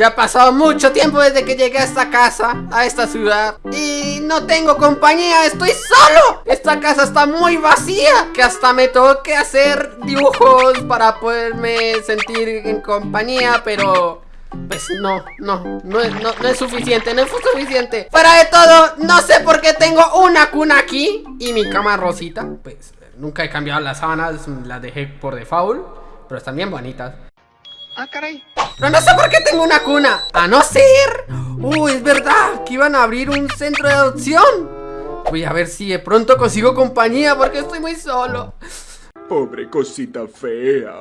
Ya ha pasado mucho tiempo desde que llegué a esta casa, a esta ciudad. Y no tengo compañía, estoy solo. Esta casa está muy vacía Que hasta me tengo que hacer dibujos para poderme sentir en compañía Pero... Pues no, no, no, es- no, no es suficiente, no es suficiente. Fuera de todo, no sé por qué tengo una cuna aquí Y mi cama rosita. Pues nunca he cambiado las sábanas, las dejé por default Pero están bien bonitas. Ah, caray. Pero no sé por qué tengo una cuna. A no ser. Uy, es verdad que iban a abrir un centro de adopción. Voy a ver si de pronto consigo compañía porque estoy muy solo. Pobre cosita fea.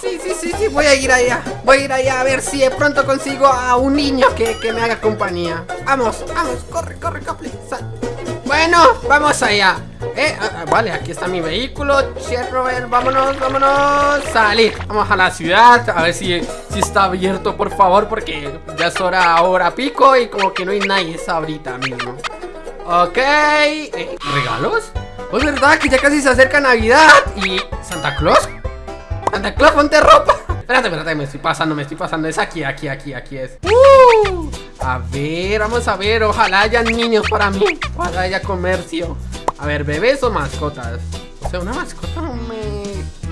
Sí, sí, sí, sí, voy a ir allá. Voy a ir allá a ver si de pronto consigo a un niño que, que me haga compañía. Vamos, vamos, corre, corre, Cople. sal. Bueno, vamos allá. Eh, ah, ah, vale, aquí está mi vehículo. Chernobyl, vámonos, vámonos. Salir. Vamos a la ciudad. A ver si, si está abierto, por favor, porque ya es hora, hora pico y como que no hay nadie esa ahorita mismo. Ok. eh, ¿Regalos? Oh, Es verdad que ya casi se acerca Navidad. ¿Y Santa Claus? Santa Claus, ponte ropa. Espérate, espérate, me estoy pasando, me estoy pasando. Es aquí, aquí, aquí, aquí es. Uh, a ver, vamos a ver. Ojalá haya niños para mí. Ojalá haya comercio. A ver, bebés o mascotas. O sea, una mascota no me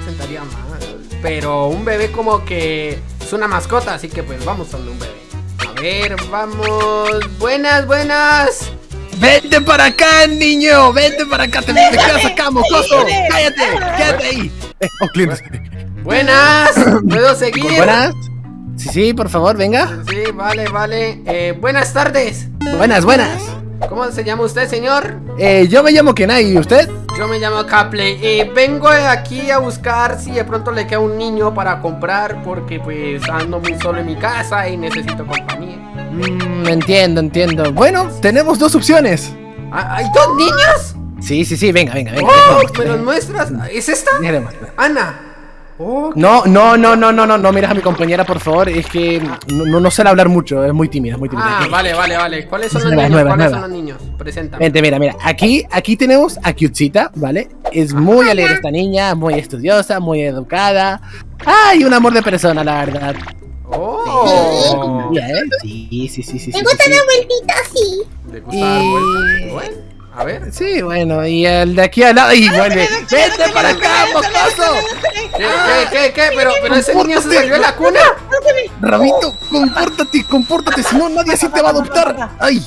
sentaría mal. Pero un bebé como que es una mascota, así que pues vamos a un bebé. A ver, vamos. Buenas, buenas. ¡Vente para acá, niño! ¡Vente para acá! ¡Te, te quedas acá, mocoso! ¡Cállate! ¡Quédate ahí! Eh, oh, clientes. Buenas. ¿Puedo seguir? ¿Buenas? Sí, sí, por favor, venga. Sí, vale, vale. Eh, buenas tardes. Buenas, buenas. ¿Cómo se llama usted, señor? Eh, yo me llamo Kenai, ¿y usted? Yo me llamo Capley y vengo aquí a buscar si de pronto le queda un niño para comprar porque pues ando muy solo en mi casa y necesito compañía. Mm, entiendo, entiendo. Bueno, tenemos dos opciones. Ah, ¿Hay dos niños? Sí, sí, sí, venga, venga, venga. ¡Oh! ¿Me los muestras? ¿Es esta? Ana. Oh, No, no, no, no, no, no, no miras a mi compañera, por favor. Es que no, no, no suele hablar mucho, es muy tímida, es muy tímida. Ah, vale, vale, vale. ¿Cuáles son los Nueva, niños? nueva, ¿Cuáles nueva. son los niños? Preséntame. Vente, mira, mira. Aquí, aquí tenemos a Kyutsita, ¿vale? Es muy alegre esta niña, muy estudiosa, muy educada. Ay, un amor de persona, la verdad. Oh. Sí, sí, sí, sí. Me sí, gusta sí, la vueltita así. ¿Le gusta dar vueltas? Bueno, a ver. Sí, bueno, y el de aquí al lado. ¡Y vuelve! ¡Vete para acá, mocoso! ¿Qué, qué, qué, qué? Pero, pero ese niño se salió de la cuna. Rabito, compórtate, compórtate, si no nadie así te va a adoptar. ¡Ay!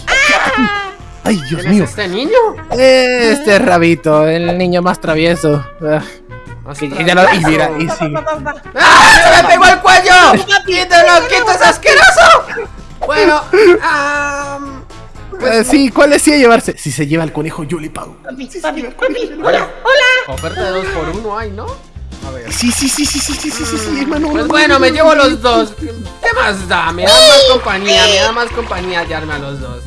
¡Ay, Dios ¿Quién mío! es este niño? Este es Rabito, el niño más travieso. Ah, y, ya lo- y mira, y sí. ¡Ah! ¡Se me pegó el cuello! ¡Quítalo! ¡Quito es asqueroso! Bueno, ah, Eh, sí, ¿cuál es sí a llevarse? Si se lleva el conejo, yo le pago. Papi, papi, papi. Hola, Oferta de dos por uno hay, ¿no? A ver. Sí, sí, sí, sí, sí, sí, sí, sí, sí, hermano. Pues bueno, me llevo los dos. ¿Qué más da? Me da más compañía, me da más compañía hallarme a los dos.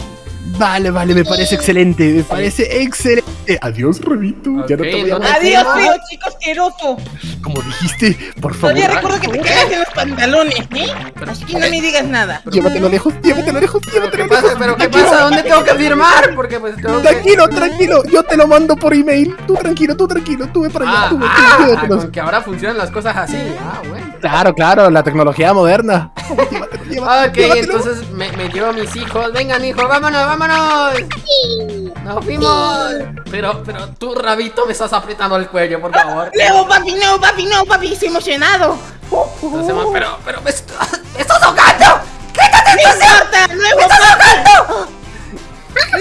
Vale, vale, me parece excelente, me parece excelente. Adiós, Rabito. ya no te voy a ¿dónde- matar. Adiós, feo chico asqueroso. Como dijiste, por favor. Todavía recuerdo que te cagas en los pantalones, ¿eh? Así que no me digas nada. Llévatelo lejos, llévatelo lejos, ¿Pero llévatelo qué pasa? lejos. ¿Pero qué pasa? ¿Dónde tengo que firmar? Porque pues tengo que... Tranquilo, tranquilo, yo te lo mando por email. Tú tranquilo, tú tranquilo, tú ve para allá, Ah, tú ah, con que ahora funcionan las cosas así. Ah, bueno. Claro, claro, la tecnología moderna. Llévatelo, Ok, llévatelo. entonces me, me llevo a mis hijos. Vengan, hijos, vámonos, vámonos. Nos fuimos. Pero, pero tú, rabito, me estás apretando el cuello, por favor. No, papi, no, papi, no, papi, estoy emocionado. Entonces, ma- pero, pero me, est- me estás ahogando. ¡Quítate No importa, nuevo papi.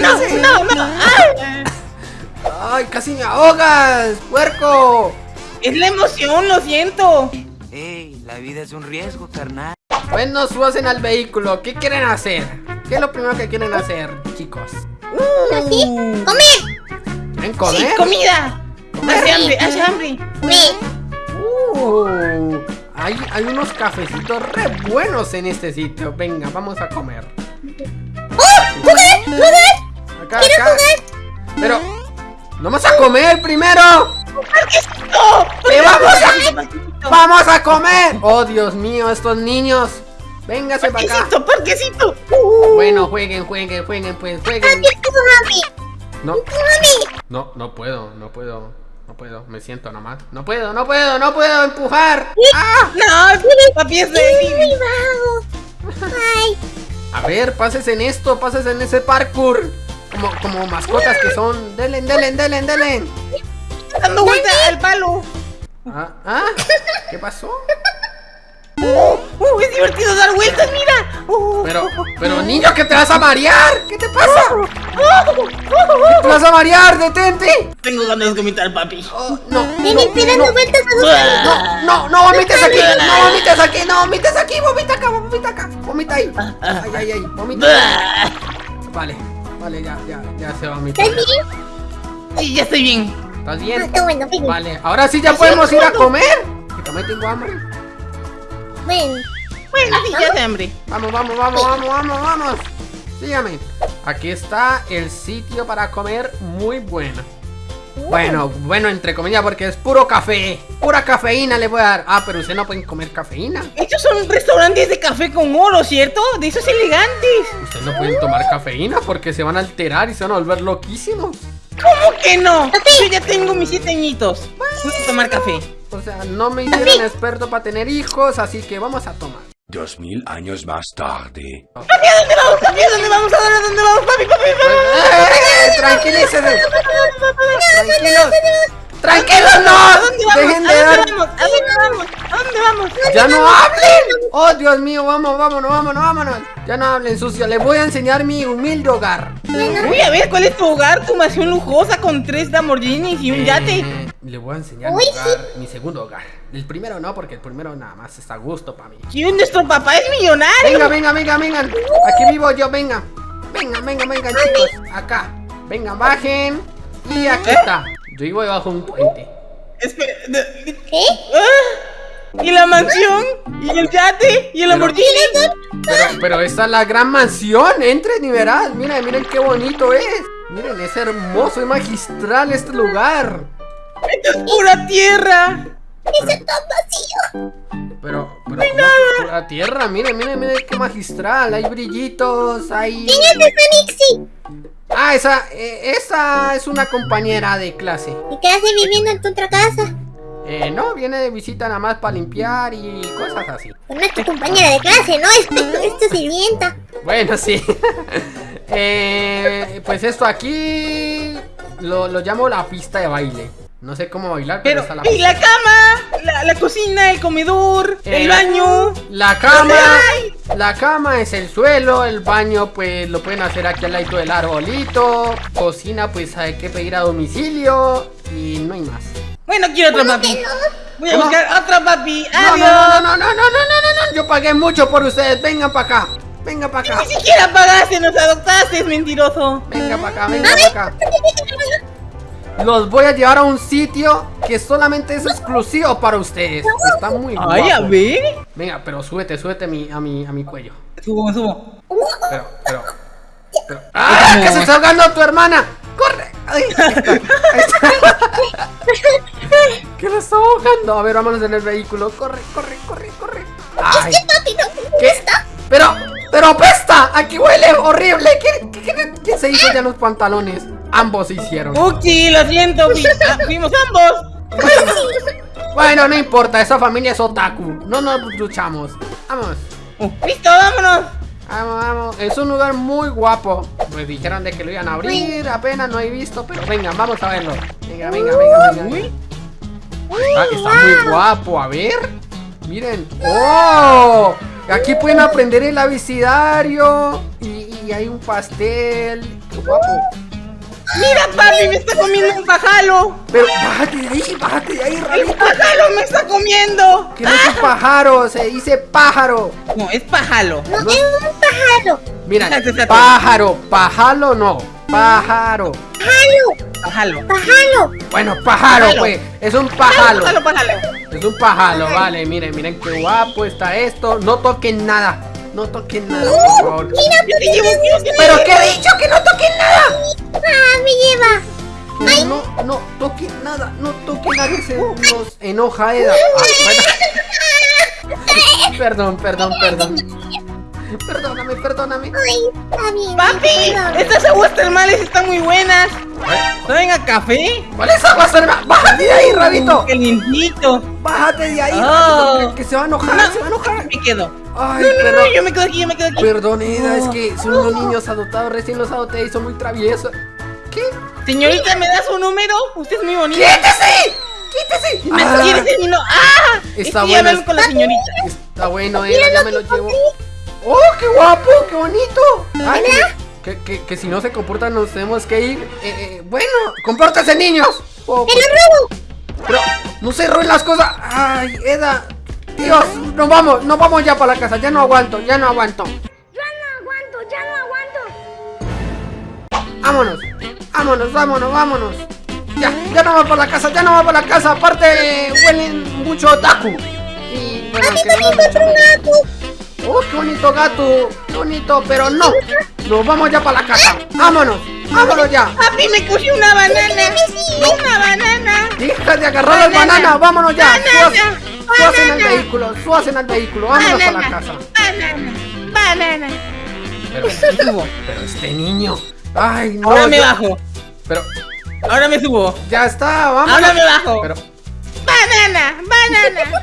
No, no, no. Ay, ¡Ay, casi me ahogas, puerco! es la emoción, lo siento. Ey, la vida es un riesgo, carnal. Bueno, subasen al vehículo. ¿Qué quieren hacer? ¿Qué es lo primero que quieren hacer, chicos? ¿Así? ¡Comer! ¿Quieren Sí, comer? comida. Hace hambre, hace hambre. ¡Me! Uh, hay, hay unos cafecitos re buenos en este sitio. Venga, vamos a comer. ¡Oh! ¡Jugué! ¡Jugué! Acá, ¡Quiero acá. jugar! Pero, ¡vamos a comer primero! ¡No! ¡Que vamos a, vamos a comer! ¡Oh, Dios mío, estos niños! Véngase para acá. Parquecito, parquecito. Bueno, jueguen, jueguen, jueguen, pues jueguen. No, ¡Mami! no, no puedo, no puedo, no puedo, me siento nomás. No puedo, no puedo, no puedo empujar. ¡Ah! No, papi es. ¡Ay, A ver, pases en esto, pases en ese parkour. Como, como mascotas que son. Delen, delen, delen, delen. Dando vuelta al palo. Ah, ¿ah? ¿Qué pasó? Uh, es divertido dar vueltas, mira. Uh, Pero, pero niño, que te vas a marear. ¿Qué te pasa? ¿Qué te vas a marear? Detente. Tengo ganas de vomitar, papi. Oh, no, Ven no, no, vueltas a no, no, no vomites aquí, no vomites aquí, no vomites aquí, vomita acá, vomita acá, vomita ahí. Ay, ay, ay, vomita. Vale, vale, ya, ya, ya se vomita. ¿Estás bien? Sí, ya estoy bien. ¿Estás Ah, bien? está bueno. Vale, ahora sí ya podemos ir a comer. Que también tengo hambre. Ven. Bueno, sí, ya de hambre. Vamos, vamos, vamos, vamos, vamos, vamos. Sígame. Aquí está el sitio para comer muy bueno. Bueno, bueno, entre comillas, porque es puro café. Pura cafeína le voy a dar. Ah, pero usted no pueden comer cafeína. Estos son restaurantes de café con oro, ¿cierto? De esos elegantes. Ustedes no pueden tomar cafeína porque se van a alterar y se van a volver loquísimos. ¿Cómo que no? Yo ya tengo mis siete añitos. Voy a tomar café. O sea, no me hicieron experto para tener hijos, así que vamos a tomar. Dos mil años más tarde. ¿Papi, a dónde vamos? ¿a dónde vamos? ¿A dónde, vamos? Papi, papi, papi. ¡Tranquilícese! ¡Tranquilos! ¡Tranquilos, ¿A no! dónde vamos? ¡Dejen ¿A de dar! dónde vamos? ¿A dónde vamos? ¿A dónde vamos? ¡Ya no hablen! ¡Oh, Dios mío! ¡Vamos, vámonos, vámonos, vámonos! Ya no hablen, sucio. Les voy a enseñar mi humilde hogar. Uy, a ver, ¿cuál es tu hogar? Tu mansión lujosa con tres Lamborghinis y un yate. Eh, le voy a enseñar mi hogar, mi segundo hogar. El primero no, porque el primero nada más está a gusto para mí. Y nuestro papá es millonario. Venga, venga, venga, venga. Aquí vivo yo, venga. Venga, venga, venga, chicos. Acá. Venga, bajen. Y aquí está. Yo vivo debajo de un puente. Espera, ¿Qué? ah, ¿Y la mansión? ¿Y el yate? ¿Y el Lamborghini? Pero, pero esta es la gran mansión. Entren y verás. Miren, miren qué bonito es. Miren, es hermoso, es magistral este lugar. ¡Esto es pura tierra! Está tan vacío. Pero, pero, ¿cómo que pura tierra? Miren, miren, miren qué magistral. Hay brillitos, hay. ¿Quién es esa Nixie? Ah, esa, eh, esa es una compañera de clase. ¿Y qué hace viviendo en tu otra casa? Eh, no, viene de visita nada más para limpiar y cosas así. Pues no es tu compañera de clase, ¿no? Es tu, es tu sirvienta. Bueno, sí. eh, pues esto aquí lo, lo llamo la pista de baile. No sé cómo bailar, pero, Pero, está la ¿y la cama? La, la cocina, el comedor, Eh, el baño. La cama, la cama es el suelo, el baño pues lo pueden hacer aquí al lado del arbolito, cocina pues hay que pedir a domicilio y no hay más. Bueno, quiero otro papi. Voy a buscar otro papi. ¡Adiós! No, no, no, no, no, no, no, no, no, no. Yo pagué mucho por ustedes. Vengan para acá. Venga para acá. Ni siquiera pagaste, nos adoptaste, mentiroso. Venga para acá, venga para acá. Los voy a llevar a un sitio que solamente es exclusivo para ustedes. Está muy guapo. Ay, a. Eh. Venga, pero súbete, súbete a mi, a mi, a mi cuello. Subo, me subo. Pero, pero. pero. ¡Ah! ¡Que se está ahogando tu hermana! ¡Corre! Ahí está, ahí. ¿Qué lo está ahogando? A ver, vámonos en el vehículo. ¡Corre, corre, corre, corre! ¡Ay! Papi, no. ¿Qué? ¡Pero! ¡Pero apesta! ¡Aquí huele horrible! ¿Qué, qué, qué- qué se hizo ya los pantalones? Ambos se hicieron. Uki, lo siento, ah, fuimos ambos. Bueno, no importa, esa familia es otaku. No nos luchamos. Vamos. Uh, Listo, vámonos. Vamos, vamos. Es un lugar muy guapo. Me dijeron de que lo iban a abrir, apenas no he visto, pero venga, vamos a verlo. Venga, venga, venga, venga. Uy. Está, está muy guapo, a ver. Miren. ¡Oh! Aquí pueden aprender el abecedario. Y, y hay un pastel. ¡Qué guapo! Mira, papi, me está comiendo un pajalo. Pero bájate de ahí, bájate de ahí, El Rabito. pajalo me está comiendo. Que no es un pájaro, se dice pájaro. No, es pajalo. No, es un pájaro. Mira, pájaro, pájaro no, pájaro. Pájaro. Pajalo. Pájaro. Bueno, pájaro, Pájalo. pues, es un pájaro. Pajalo, pajalo. Es un pájaro, vale, miren, miren qué guapo está esto. No toquen nada, no toquen nada, por favor. Mira, Yo te llevo, te ¿Pero qué he dicho? ¡Que no toquen nada! ah, me lleva. Que no, no toquen nada, no toquen nada, se nos enoja Eda. Ah, bueno. Perdón, perdón, perdón. Perdóname, perdóname. Ay, está bien. Papi, perdón. estas aguas termales están muy buenas. ¿Saben a café? ¿Cuál es agua, hermano? ¡Bájate de ahí, Rabito! Calientito. ¡Bájate de ahí, Oh. Rabito! Que, que se va a enojar, se va a enojar. Me quedo. Ay, No, no, perdón. no, yo me quedo aquí, yo me quedo aquí. Perdón, Eda, es que son unos niños adoptados, recién los adopté y son muy traviesos. ¿Qué? Señorita, ¿me da su número? Usted es muy bonita. ¡Quítese! ¡Quítese! ¿Me Ah, quiere ser mi no- ¡Ah! Está bueno, es- con la señorita. Está bueno, Eda, ya me lo llevo. ¡Oh, qué guapo! ¡Qué bonito! Ay, que, que, si no se comportan nos tenemos que ir. Eh, eh, bueno, compórtense, niños. Oh, ¡Te lo robo! pero no se roben las cosas. Ay, Eda. Dios, nos vamos, nos vamos ya para la casa. Ya no aguanto, ya no aguanto. Ya no aguanto, ya no aguanto. Vámonos, vámonos, vámonos, vámonos. Ya, ya no va para la casa, ya no va para la casa. Aparte, huelen mucho taco. Y bueno, que no nos echamos. Oh, qué bonito gato, qué bonito, pero no. Nos vamos ya para la casa. Vámonos, vámonos ya. Papi, me cogí una banana. Una banana. Deja de agarrar las Banana. bananas, vámonos ya. Banana. Suasen al Banana. vehículo, suasen al vehículo, vámonos para la Banana. casa. Banana. Banana. Pero, pero este niño. Ay, no. Ahora me bajo. Pero Ahora me subo. ya está, vámonos. Ahora me bajo. Pero, Banana. Banana.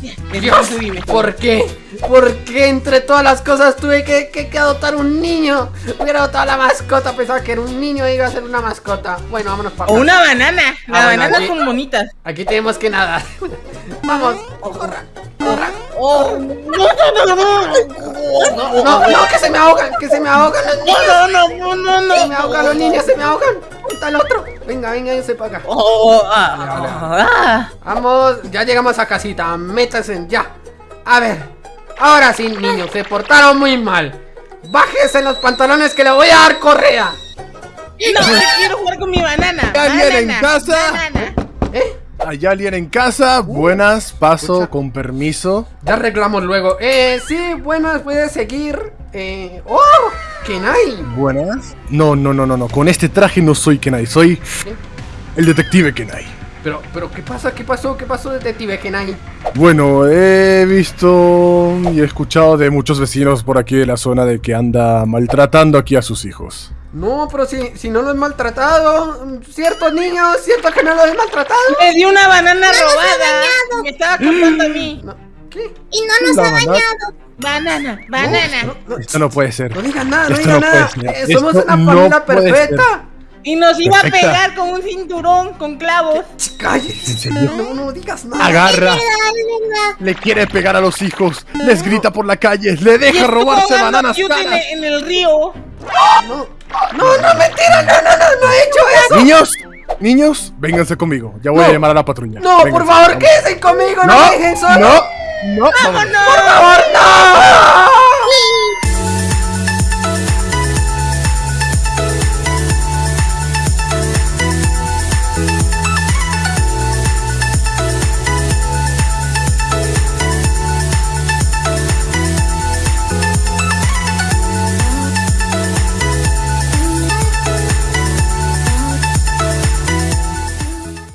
Dios. ¿por qué? ¿Por qué entre todas las cosas tuve que, que- que adoptar un niño? Hubiera adoptado la mascota, pensaba que era un niño y iba a ser una mascota. Bueno, vámonos para O acá. una banana. Las Ah, bueno, aquí- son bonitas. Aquí tenemos que nadar. Vamos, corra, corra. Oh. No, no, no, no. No, no, no, que se me ahogan, que se me ahogan los niños. No, no, no, no, no. Se me ahogan los niños, se me ahogan. ¿Dónde está el otro? Venga, venga, yo para acá. Oh, ah, ah. Vamos, ya llegamos a casita, métanse ya. A ver, ahora sí, niños, se portaron muy mal. Bájese los pantalones que le voy a dar correa. No, quiero jugar con mi banana. ¿Alguien en casa? banana. ¿Eh? ¿Hay alguien en casa? Buenas, paso, escucha. con permiso. Ya arreglamos luego. Eh, sí, buenas, puedes seguir. Eh, ¡Oh! ¡Kenai! Buenas. No, no, no, no, no. Con este traje no soy Kenai, soy el detective Kenai. Pero, pero, ¿qué pasa? ¿Qué pasó? ¿Qué pasó, detective Kenai? Bueno, he visto y he escuchado de muchos vecinos por aquí de la zona de que anda maltratando aquí a sus hijos. No, pero si, si no lo he maltratado. Ciertos niños, cierto que no lo he maltratado. Me dio una banana nos ha robada. dañado. Me estaba contando a mí. No, ¿Qué? Y no nos La ha dañado. Banana, banana. No, no, Esto no puede ser. no digan nada, no digan no nada. Eh, somos Esto una familia perfecta. Y nos iba a pegar con un cinturón con clavos. Cállese. No, no digas nada. Agarra, le quiere pegar a los hijos, les grita por la calle, le deja robarse bananas caras. en el río. No, no, no, mentira, no, no, no, no he hecho eso. Niños, niños, vénganse conmigo. Ya voy No. a llamar a la patrulla. No, por Vénganse, favor, vamos. quédense conmigo, no, No, me dejen solo. no, no. ¡Vámonos! Por favor.